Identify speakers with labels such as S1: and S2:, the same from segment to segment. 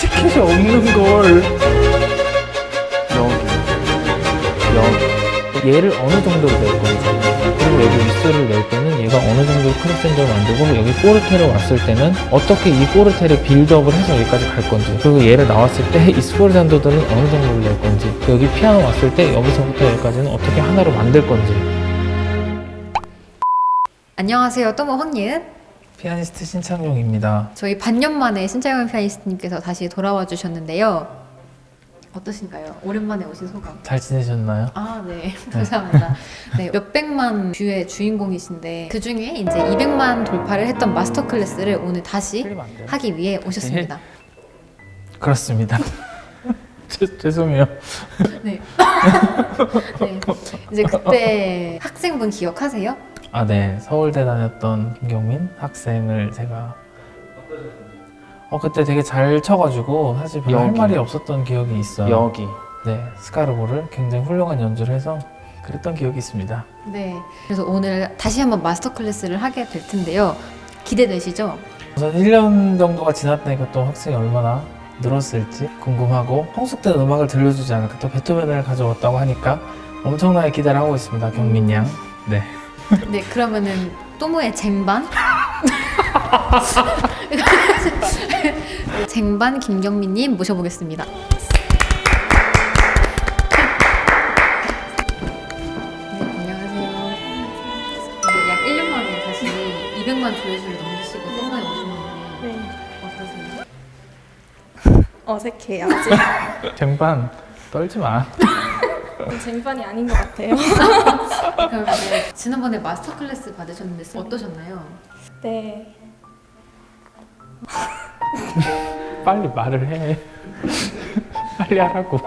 S1: 티켓이 없는 걸. 여기. 여기. 얘를 어느 정도로 낼 건지. 그리고 여기 윗수를 낼 때는 얘가 어느 정도 크로스앤더를 만들고 여기 포르테를 왔을 때는 어떻게 이 포르테를 빌드업을 해서 여기까지 갈 건지. 그리고 얘를 나왔을 때 이 스포르잔더들은 어느 정도를 낼 건지. 여기 피아노 왔을 때 여기서부터 여기까지는 어떻게 하나로 만들 건지.
S2: 안녕하세요. 또모 황예은.
S1: 피아니스트 신창용입니다
S2: 저희 반년 만에 신창용 피아니스트님께서 다시 돌아와 주셨는데요. 어떠신가요? 오랜만에 오신 소감.
S1: 잘 지내셨나요?
S2: 아, 네. 감사합니다. 네, 몇백만 view의 주인공이신데 그 중에 이제 200만 돌파를 했던 master class를 오늘 다시? 하기 위해 오셨습니다.
S1: 그렇습니다 죄, 죄송해요
S2: 네. 네. 이제 그때 학생분 기억하세요?
S1: 아, 네. 서울대 다녔던 김경민 학생을 제가 어 그때 되게 잘 쳐가지고 사실 별로 할
S3: 여기.
S1: 말이 없었던 기억이 있어요.
S3: 여기
S1: 네, 스카르보를 굉장히 훌륭한 연주를 해서 그랬던 기억이 있습니다.
S2: 네. 그래서 오늘 다시 한번 master class를 하게 될 텐데요. 기대되시죠?
S1: 우선 1년 정도가 지났다니까 또 학생이 얼마나 늘었을지 궁금하고 성숙된 음악을 들려주지 않을까 또 베토벤을 가져왔다고 하니까 엄청나게 기대를 하고 있습니다. 경민 양. 네.
S2: 네, 그러면은 또모의 쟁반 쟁반 김경민님 모셔보겠습니다. 네, 안녕하세요. 이제 약 1년 만에 다시 200만 조회수를 넘기시고 또모에 오셨는데
S4: 네.
S2: 어떠세요?
S4: 어색해요 아직
S1: 쟁반 떨지 마.
S4: 쟁반이 아닌 것 같아요
S2: 그럼 이제 지난번에 마스터 클래스 받으셨는데 어떠셨나요?
S4: 네.
S1: 빨리 말을 해. 빨리 하라고.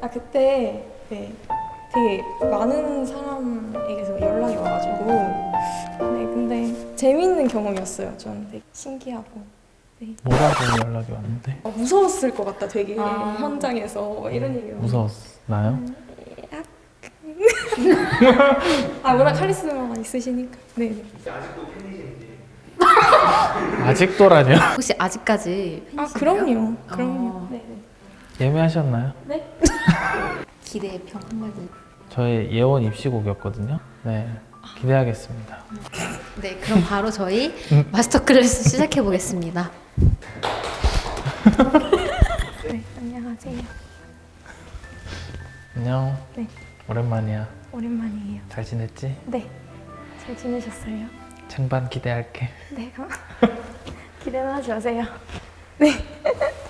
S4: 아 그때 네. 되게 많은 사람에게서 연락이 와가지고. 네 근데 재미있는 경험이었어요 저는 되게 신기하고.
S1: 뭐라고 연락이 왔는데?
S4: 어, 무서웠을 것 같다 되게.
S2: 아.
S4: 현장에서. 뭐 이런 얘기
S1: 무서웠나요?
S4: 아 워낙 카리스마가 있으시니까 네네
S1: 아직도라뇨?
S2: 혹시 아직까지
S4: 아
S2: 팬이신가요?
S4: 그럼요 그럼요
S2: 어.
S4: 네네
S1: 예매하셨나요?
S2: 기대의 평 한마디
S1: 저의 예원 입시곡이었거든요. 네, 기대하겠습니다.
S2: 네, 그럼 바로 저희
S1: 음.
S2: 마스터 클래스 시작해 보겠습니다.
S4: 네 안녕하세요
S1: 안녕.
S4: 네.
S1: 오랜만이야.
S4: 오랜만이에요
S1: 잘 지냈지?
S4: 네 잘 지내셨어요?
S1: 쟁반 기대할게.
S4: 네 가- 기대는 하지 마세요 뭘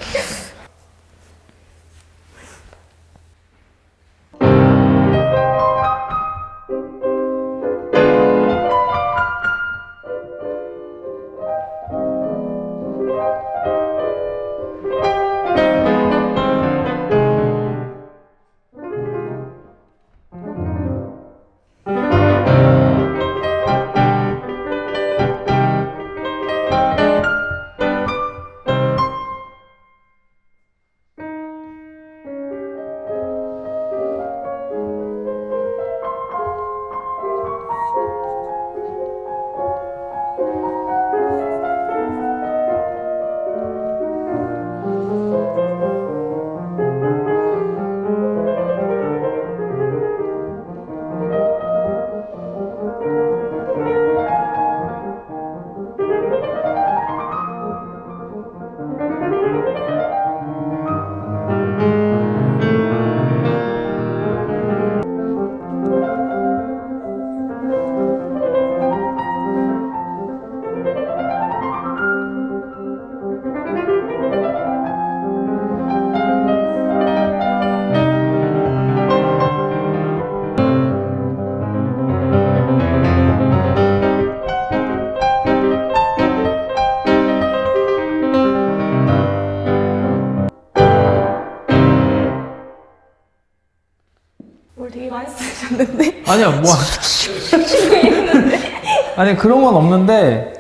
S1: 아니야, 뭐. 아니, 그런 건 없는데,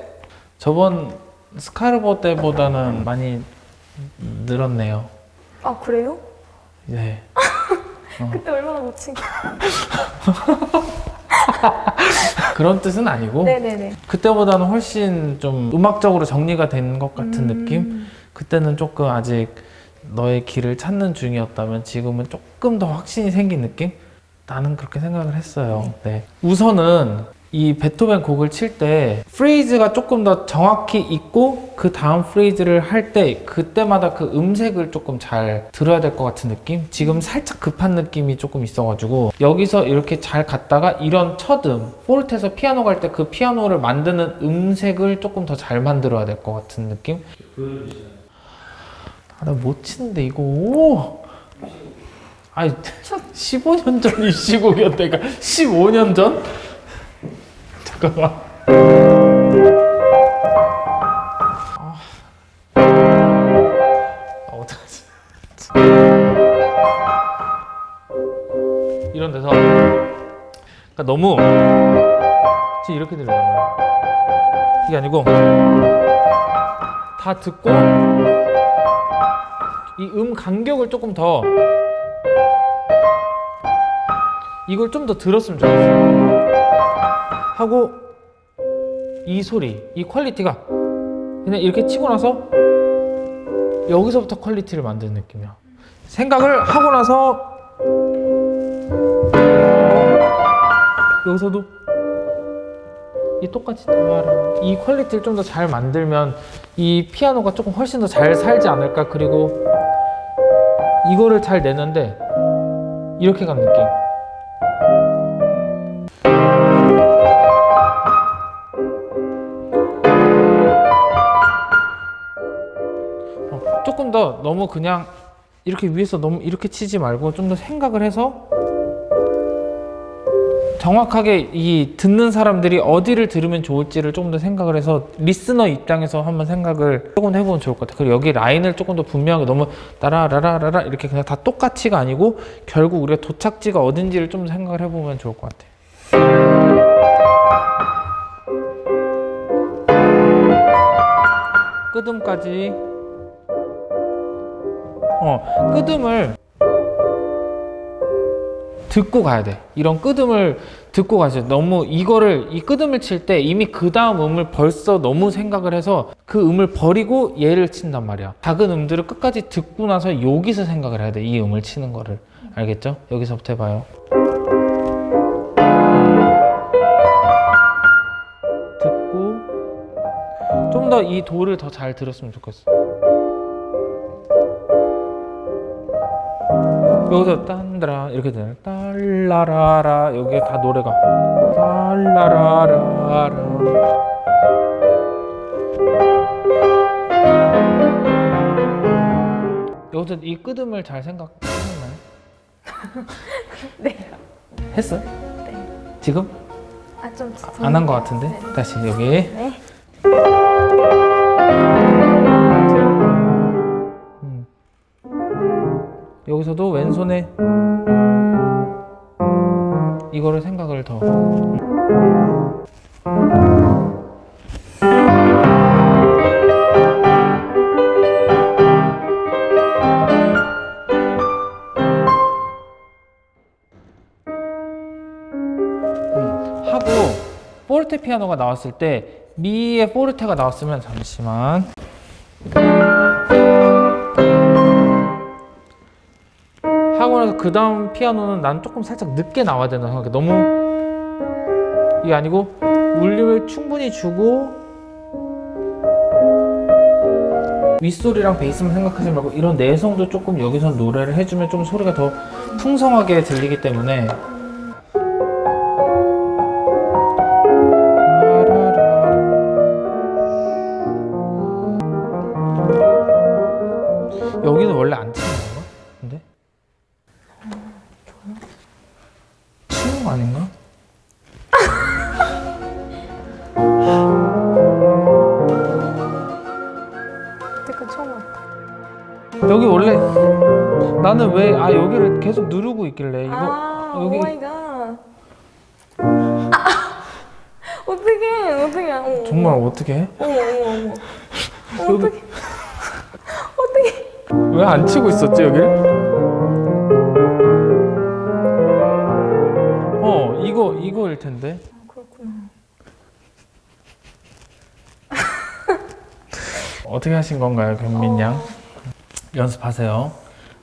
S1: 저번 스카르보 때보다는 많이 늘었네요.
S4: 아 그래요?
S1: 네.
S4: 그때 얼마나 못 친?
S1: 그런 뜻은 아니고
S4: 네네네.
S1: 그때보다는 훨씬 좀 음악적으로 정리가 된 것 같은
S4: 음.
S1: 느낌? 그때는 조금 아직 너의 길을 찾는 중이었다면 지금은 조금 더 확신이 생긴 느낌? 나는 그렇게 생각을 했어요. 네. 우선은 이 베토벤 곡을 칠 때 프레이즈가 조금 더 정확히 있고 그 다음 프레이즈를 할 때 그때마다 그 음색을 조금 잘 들어야 될 것 같은 느낌? 지금 살짝 급한 느낌이 조금 있어가지고 여기서 이렇게 잘 갔다가 이런 첫음 포르테에서 피아노 갈 때 그 피아노를 만드는 음색을 조금 더 잘 만들어야 될 것 같은 느낌? 아, 나 못 치는데 이거 아니 15년 전이 시곡이었다 그러니까. 15년 전? 잠깐만. 아, 아 어떡하지? 이런 데서. 그러니까 너무 지금 이렇게 거야 이게 아니고 다 듣고 이 음 간격을 조금 더 이걸 좀 더 들었으면 좋겠어. 하고 이 소리 이 quality가 그냥 이렇게 치고 나서 여기서부터 quality를 만드는 느낌이야. 생각을 하고 나서 여기서도 이 똑같이 이 quality를 좀 더 잘 만들면 이 피아노가 조금 훨씬 더 잘 살지 않을까? 그리고 이거를 잘 내는데 이렇게 간 느낌 어, 조금 더 너무 그냥 이렇게 위에서 너무 이렇게 치지 말고 좀 더 생각을 해서 정확하게 이 듣는 사람들이 어디를 들으면 좋을지를 조금 더 생각을 해서 리스너 입장에서 한번 생각을 조금 해보면 좋을 것 같아요. 그리고 여기 라인을 조금 더 분명하게 너무 따라라라라라 이렇게 그냥 다 똑같이가 아니고 결국 우리가 도착지가 어딘지를 좀 생각을 해보면 좋을 것 같아요. 끄듬까지 어 끄듬을 듣고 가야 돼. 이런 끄듬을 듣고 가죠. 너무 이거를 이 끄듬을 칠 때 이미 그 다음 음을 벌써 너무 생각을 해서 그 음을 버리고 얘를 친단 말이야. 작은 음들을 끝까지 듣고 나서 여기서 생각을 해야 돼. 이 음을 치는 거를. 알겠죠? 여기서부터 해봐요. 듣고 좀 더 이 도를 더 잘 들었으면 좋겠어. 여기서 딴드라 이렇게 되네 딸라라라 여기에 다 노래가 딸라라라라 여기서 이 끄듬을 잘 생각하셨나요?
S4: 네.
S1: 했어요?
S4: 네.
S1: 지금?
S4: 아 좀
S1: 안 한 것 같은데?
S4: 네.
S1: 다시 여기
S4: 네.
S1: 여기서도 왼손에 이거를 생각을 더. 음, 하고 포르테 피아노가 나왔을 때 미의 포르테가 나왔으면 잠시만 그 다음 피아노는 난 조금 살짝 늦게 나와야 된다고 생각해. 너무 이게 아니고 울림을 충분히 주고 윗소리랑 베이스만 생각하지 말고 이런 내성도 조금 여기서 노래를 해주면 좀 소리가 더 풍성하게 들리기 때문에 거 아닌가?
S4: 그때까 처음 왔다.
S1: 여기 원래 나는 왜 아 여기를 계속 누르고 있길래 이거
S4: 아,
S1: 여기-
S4: Oh my god. 아, 어떡해, 어떡해. 어,
S1: 정말 어떻게 해?
S4: 어머, 어머, 어머. 어떡해. 어떡해.
S1: 왜안 치고 있었지 여기를? 이거 이거 이거일 텐데.
S4: 그렇구나.
S1: 어떻게 하신 건가요, 경민 양? 연습하세요.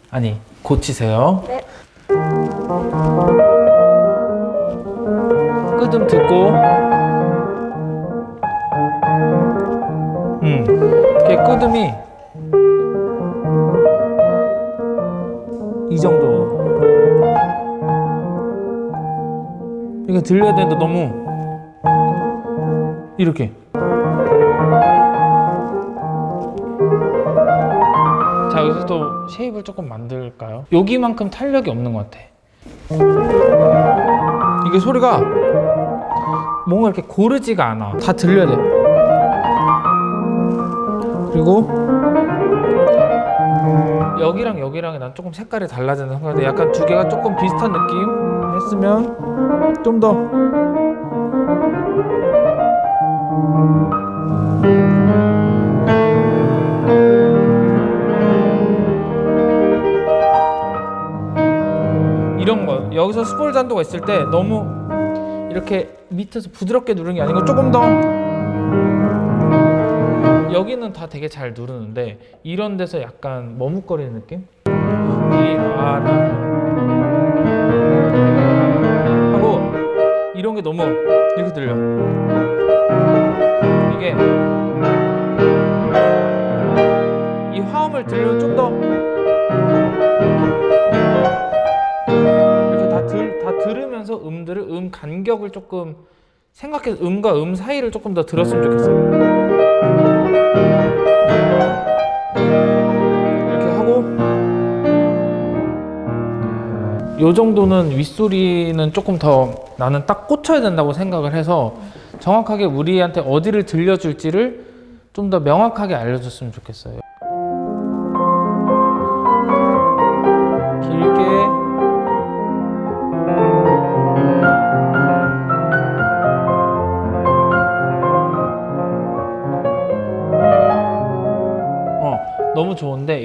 S1: 아니, 고치세요.
S4: 네.
S1: 끄듬 듣고. 음, 이렇게 끄듬이 이 들려야 되는데 너무 이렇게. 자 여기서 또 쉐입을 조금 만들까요? 여기만큼 탄력이 없는 것 같아. 이게 소리가 뭔가 이렇게 고르지가 않아. 다 들려야 돼. 그리고 여기랑 여기랑 난 조금 색깔이 달라지는 생각인데 약간 두 개가 조금 비슷한 느낌 했으면 좀 더. 이런 거. 여기서 스폴 단도가 있을 때 너무 이렇게 밑에서 부드럽게 누르는 게 아니고 조금 더. 여기는 다 되게 잘 누르는데 이런 데서 약간 머뭇거리는 느낌? 이아라 이런 게 너무 이렇게 들려 이게 이 화음을 들으면 좀더 이렇게 다, 들, 다 들으면서 음들을 음 간격을 조금 생각해서 음과 음 사이를 조금 더 들었으면 좋겠어요. 요 정도는 윗소리는 조금 더 나는 딱 꽂혀야 된다고 생각을 해서 정확하게 우리한테 어디를 들려줄지를 좀 더 명확하게 알려줬으면 좋겠어요.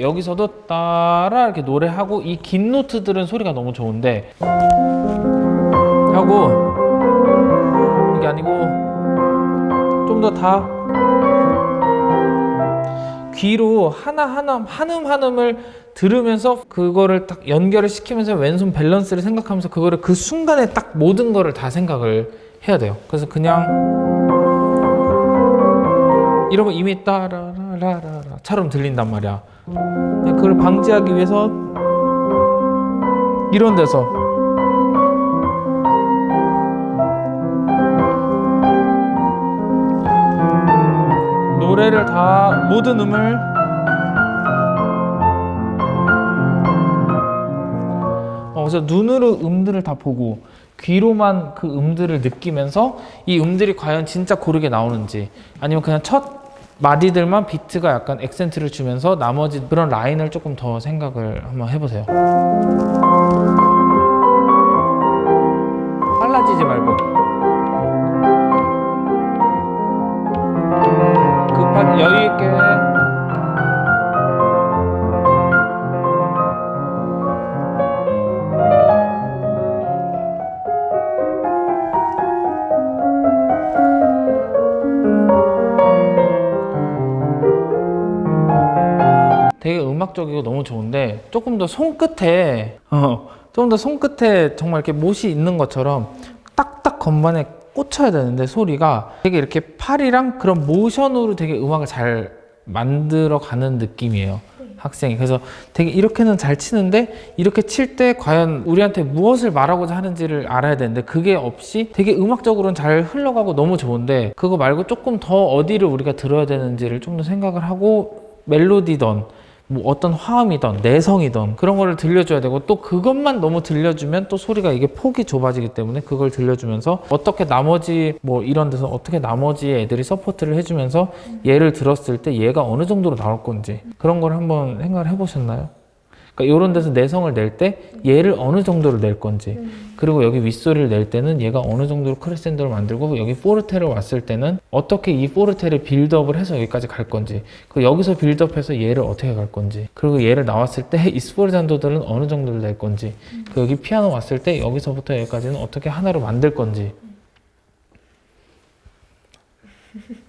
S1: 여기서도 따라 이렇게 노래하고 이 긴 노트들은 소리가 너무 좋은데 하고 이게 아니고 좀 더 다 귀로 하나하나 한음 한음을 들으면서 그거를 딱 연결을 시키면서 왼손 밸런스를 생각하면서 그거를 그 순간에 딱 모든 거를 다 생각을 해야 돼요. 그래서 그냥 이러면 이미 따라라라라 처럼 들린단 말이야. 그걸 방지하기 위해서 이런 데서. 노래를 다 모든 음을 어, 그래서 눈으로 음들을 다 보고 귀로만 그 음들을 느끼면서 이 음들이 과연 진짜 고르게 나오는지 아니면 그냥 첫 마디들만 비트가 약간 액센트를 주면서 나머지 그런 라인을 조금 더 생각을 한번 해보세요. 음악적이고 너무 좋은데 조금 더 손끝에 어, 조금 더 손끝에 정말 이렇게 못이 있는 것처럼 딱딱 건반에 꽂혀야 되는데 소리가 되게 이렇게 팔이랑 그런 모션으로 되게 음악을 잘 만들어 가는 느낌이에요. 학생이 그래서 되게 이렇게는 잘 치는데 이렇게 칠 때 과연 우리한테 무엇을 말하고자 하는지를 알아야 되는데 그게 없이 되게 음악적으로는 잘 흘러가고 너무 좋은데 그거 말고 조금 더 어디를 우리가 들어야 되는지를 좀 더 생각을 하고 멜로디던 뭐 어떤 화음이던 내성이던 그런 거를 들려줘야 되고 또 그것만 너무 들려주면 또 소리가 이게 폭이 좁아지기 때문에 그걸 들려주면서 어떻게 나머지 뭐 이런 데서 어떻게 나머지 애들이 support를 해주면서 얘를 들었을 때 얘가 어느 정도로 나올 건지 그런 걸 한번 생각을 해보셨나요? 그러니까 이런 데서 내성을 낼 때 얘를 어느 정도로 낼 건지 그리고 여기 윗소리를 낼 때는 얘가 어느 정도로 크레센도를 만들고 여기 포르테를 왔을 때는 어떻게 이 포르테를 build up을 해서 여기까지 갈 건지 그 여기서 build up해서 얘를 어떻게 갈 건지 그리고 얘를 나왔을 때 이 스포르잔도들은 어느 정도를 낼 건지 그 여기 피아노 왔을 때 여기서부터 여기까지는 어떻게 하나로 만들 건지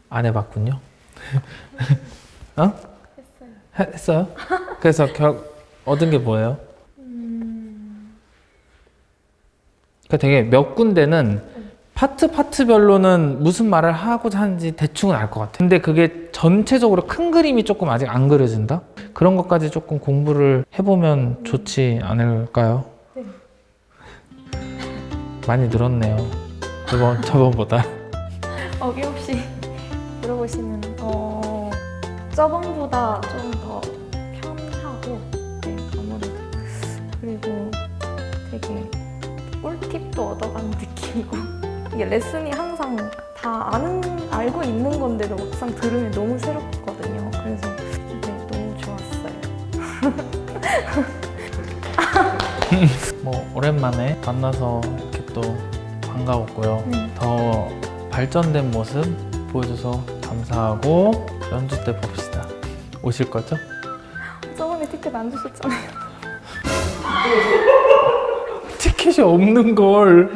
S1: 안 해봤군요. 어?
S4: 했어요.
S1: 해- 했어요? 그래서 결 얻은 게 뭐예요? 그러니까 되게 몇 군데는 파트 파트별로는 무슨 말을 하고자 하는지 대충은 알 것 같아. 근데 그게 전체적으로 큰 그림이 조금 아직 안 그려진다? 그런 것까지 조금 공부를 해보면 좋지 않을까요?
S4: 네.
S1: 많이 늘었네요. 저번, 저번보다.
S4: 어김없이 물어보시면 어 저번보다 좀 그리고 되게 꿀팁도 얻어가는 느낌이고 이게 레슨이 항상 다 아는 알고 있는 건데도 막상 들으면 너무 새롭거든요. 그래서 네 너무 좋았어요.
S1: 뭐, 오랜만에 만나서 이렇게 또 반가웠고요.
S4: 네.
S1: 더 발전된 모습 보여줘서 감사하고 연주 때 봅시다. 오실 거죠?
S4: 저번에 티켓 안 주셨잖아요.
S1: 티켓이 없는 걸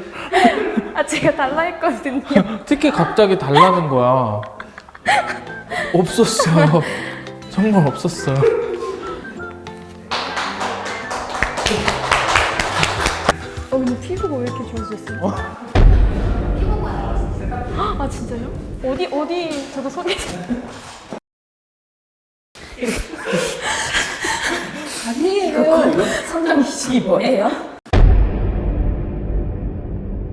S4: 아 제가 달라 했거든요.
S1: 티켓 갑자기 달라는 거야. 없었어. 정말 없었어.
S4: 어 근데 피부가 왜 이렇게 좋아졌어요? 아 진짜요? 어디 어디 저도 소개
S3: 이게 뭐예요?